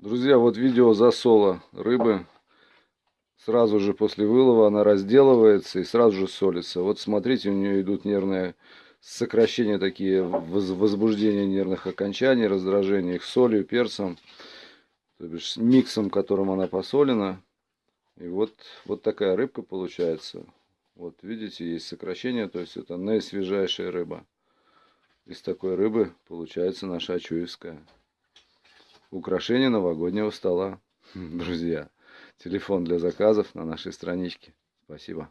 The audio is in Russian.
Друзья, вот видео засола рыбы. Сразу же после вылова она разделывается и сразу же солится. Вот смотрите, у нее идут нервные сокращения такие, возбуждение нервных окончаний, раздражение их солью, перцем, то бишь миксом, которым она посолена. И вот, вот такая рыбка получается. Вот видите, есть сокращение, то есть это наисвежайшая рыба. Из такой рыбы получается наша ачуевская украшение новогоднего стола. Друзья, телефон для заказов на нашей страничке. Спасибо.